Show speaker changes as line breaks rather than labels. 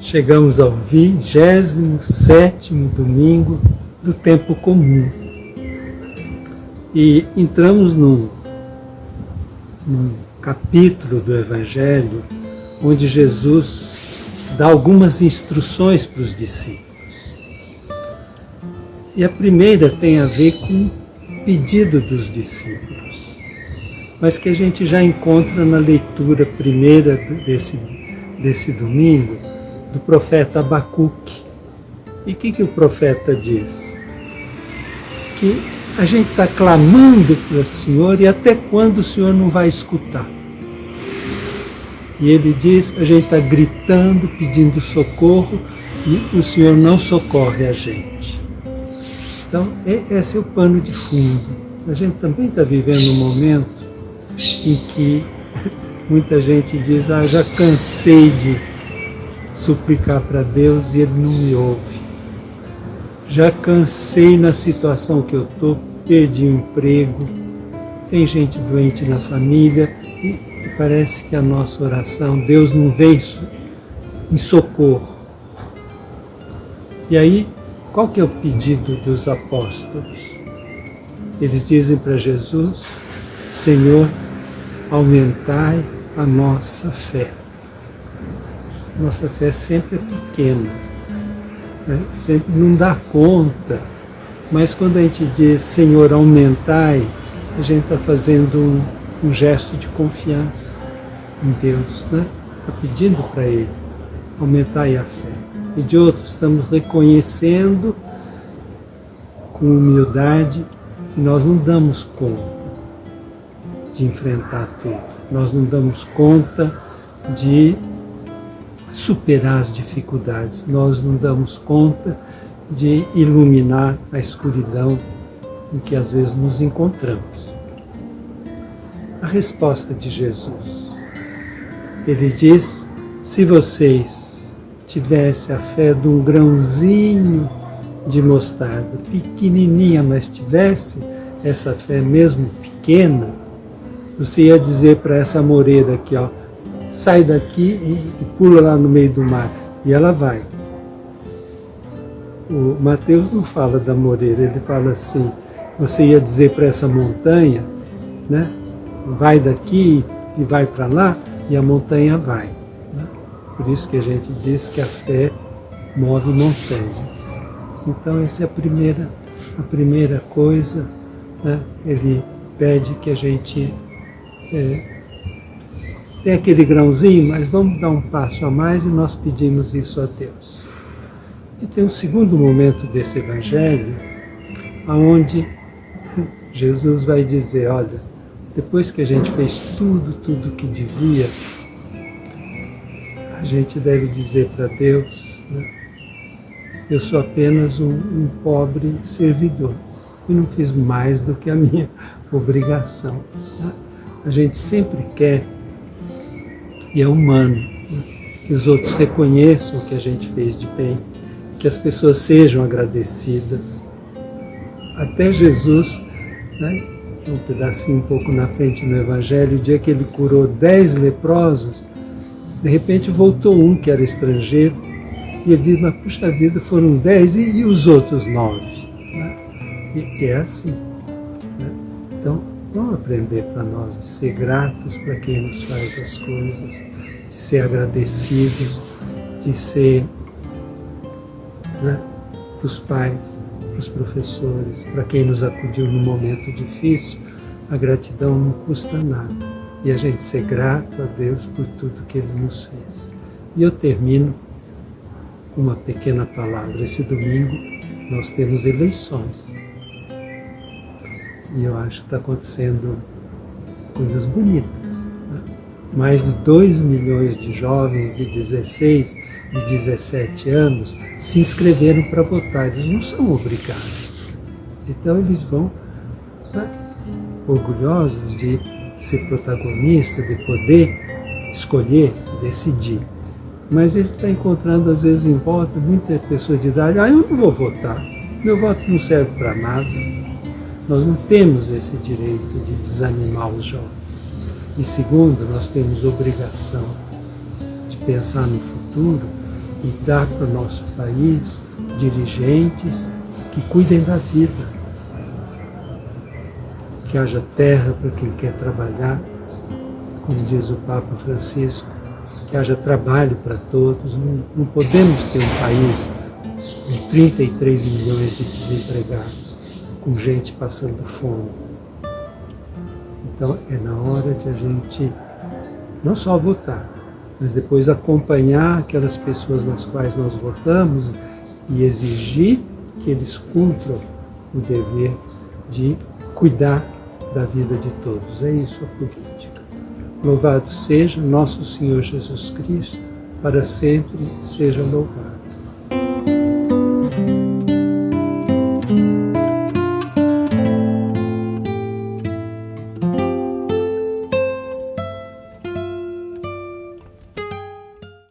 Chegamos ao 27 domingo do tempo comum e entramos num, num capítulo do Evangelho onde Jesus dá algumas instruções para os discípulos. E a primeira tem a ver com o pedido dos discípulos mas que a gente já encontra na leitura primeira desse, desse domingo, do profeta Abacuque. E o que, que o profeta diz? Que a gente está clamando para o Senhor e até quando o Senhor não vai escutar? E ele diz, a gente está gritando, pedindo socorro e o Senhor não socorre a gente. Então, esse é o pano de fundo. A gente também está vivendo um momento em que muita gente diz, ah, já cansei de suplicar para Deus e Ele não me ouve. Já cansei na situação que eu estou, perdi o emprego, tem gente doente na família e, parece que a nossa oração, Deus não vem em socorro. E aí, qual que é o pedido dos apóstolos? Eles dizem para Jesus, Senhor, aumentai a nossa fé. Nossa fé sempre é pequena, né? sempre não dá conta. Mas quando a gente diz, Senhor, aumentai, a gente está fazendo um, um gesto de confiança em Deus, né? Está pedindo para Ele, aumentai a fé. E de outro, estamos reconhecendo com humildade que nós não damos conta de enfrentar tudo. Nós não damos conta de superar as dificuldades. Nós não damos conta de iluminar a escuridão em que às vezes nos encontramos a resposta de Jesus. Ele diz: se vocês tivessem a fé de um grãozinho de mostarda, pequenininha, mas tivesse essa fé mesmo pequena, você ia dizer para essa moreira aqui, ó, sai daqui e, pula lá no meio do mar. E ela vai. O Mateus não fala da moreira, ele fala assim, você ia dizer para essa montanha, né, vai daqui e vai para lá, e a montanha vai. Né? Por isso que a gente diz que a fé move montanhas. Então essa é a primeira, a primeira coisa, né? ele pede que a gente é, tem aquele grãozinho, mas vamos dar um passo a mais e nós pedimos isso a Deus. E tem um segundo momento desse evangelho, aonde Jesus vai dizer, olha, depois que a gente fez tudo, tudo que devia, a gente deve dizer para Deus, né? eu sou apenas um, um, pobre servidor e não fiz mais do que a minha obrigação. Né? A gente sempre quer, e é humano, né? que os outros reconheçam o que a gente fez de bem, que as pessoas sejam agradecidas. Até Jesus, né? um pedacinho um pouco na frente no Evangelho, o dia que ele curou dez leprosos, de repente voltou um que era estrangeiro, e ele diz, mas puxa vida, foram dez e, e os outros nove? Né? E, e, é assim. Né? Então, vamos aprender para nós de ser gratos para quem nos faz as coisas, de ser agradecidos, de ser né, para os pais, para os professores, para quem nos acudiu no momento difícil, a gratidão não custa nada. E a gente ser grato a Deus por tudo que Ele nos fez. E eu termino com uma pequena palavra. Esse domingo nós temos eleições. E eu acho que está acontecendo coisas bonitas. Né? Mais de 2 milhões de jovens de 16 e 17 anos se inscreveram para votar. Eles não são obrigados. Então eles vão né, orgulhosos de ser protagonista, de poder escolher, decidir. Mas ele está encontrando, às vezes, em volta, muitas pessoas de idade, ah, eu não vou votar, meu voto não serve para nada. Nós não temos esse direito de desanimar os jovens. E segundo, nós temos obrigação de pensar no futuro e dar para o nosso país dirigentes que cuidem da vida, que haja terra para quem quer trabalhar, como diz o Papa Francisco, que haja trabalho para todos. Não, não podemos ter um país com 33 milhões de desempregados, com gente passando fome. Então é na hora de a gente não só votar, mas depois acompanhar aquelas pessoas nas quais nós votamos e exigir que eles cumpram o dever de cuidar da vida de todos. É isso a política. Louvado seja nosso Senhor Jesus Cristo, para sempre seja louvado.